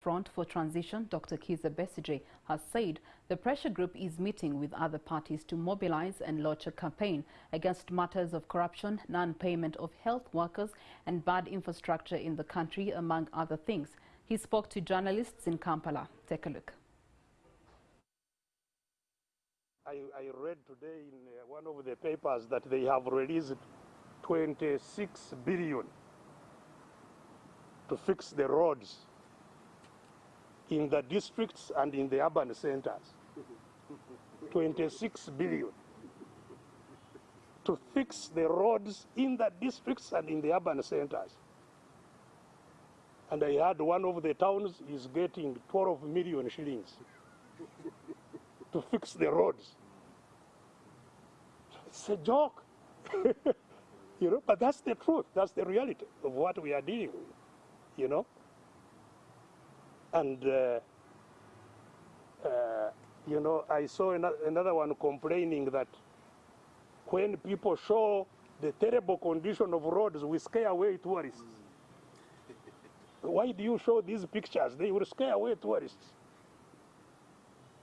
Front for Transition, Dr. Kizza Besigye, has said the pressure group is meeting with other parties to mobilize and launch a campaign against matters of corruption, non-payment of health workers and bad infrastructure in the country, among other things. He spoke to journalists in Kampala. Take a look. I, I read today in uh, one of the papers that they have released 26 billion to fix the roads in the districts and in the urban centers. 26 billion to fix the roads in the districts and in the urban centers. And I heard one of the towns is getting 12 million shillings to fix the roads. It's a joke. you know, but that's the truth. That's the reality of what we are dealing with. You know? And, uh, uh, you know, I saw another one complaining that when people show the terrible condition of roads, we scare away tourists. Why do you show these pictures? They will scare away tourists.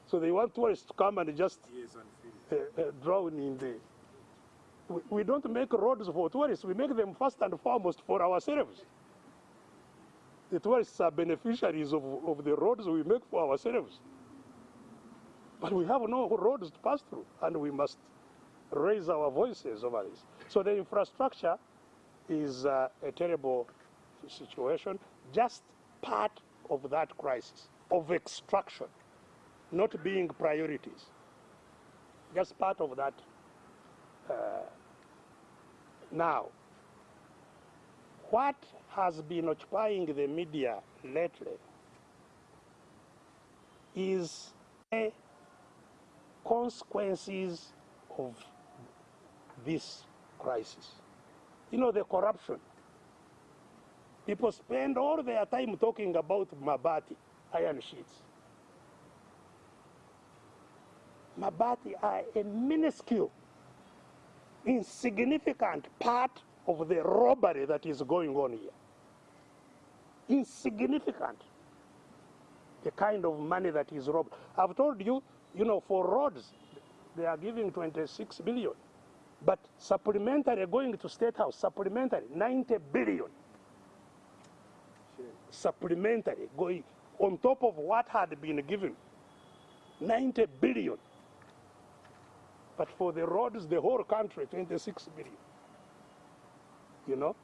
So they want tourists to come and just uh, uh, drown in the. We, we don't make roads for tourists, we make them first and foremost for ourselves the tourists are beneficiaries of, of the roads we make for ourselves. But we have no roads to pass through, and we must raise our voices over this. So the infrastructure is uh, a terrible situation, just part of that crisis of extraction, not being priorities. Just part of that. Uh, now, what has been occupying the media lately is the consequences of this crisis. You know, the corruption. People spend all their time talking about Mabati, iron sheets. Mabati are a minuscule, insignificant part of the robbery that is going on here. Insignificant. The kind of money that is robbed. I've told you, you know, for roads, they are giving 26 billion. But supplementary going to State House, supplementary, 90 billion. Sure. Supplementary going on top of what had been given, 90 billion. But for the roads, the whole country, 26 billion you know.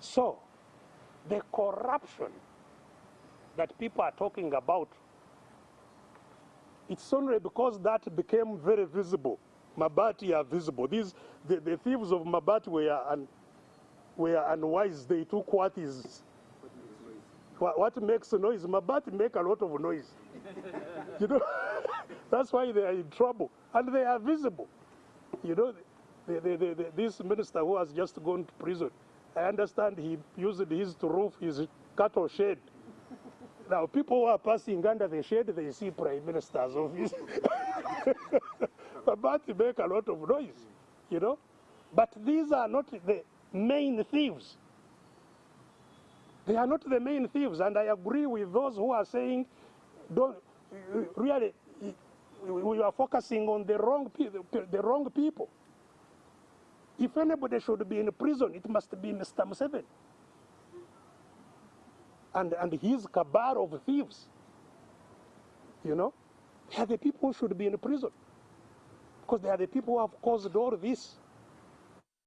So, the corruption that people are talking about, it's only because that became very visible. Mabati are visible. These, the, the thieves of Mabati were, un, were unwise. They took what is, what, what makes noise. Mabati make a lot of noise. you know, that's why they are in trouble. And they are visible. You know, the, the, the, this minister who has just gone to prison, I understand he used his roof his cattle shed. Now, people who are passing under the shed, they see prime minister's office. but they make a lot of noise, you know. But these are not the main thieves. They are not the main thieves, and I agree with those who are saying, don't really, we are focusing on the wrong, the wrong people. If anybody should be in prison, it must be Mr. Museveni. And, and his cabal of thieves. You know? They the people should be in prison. Because they are the people who have caused all this.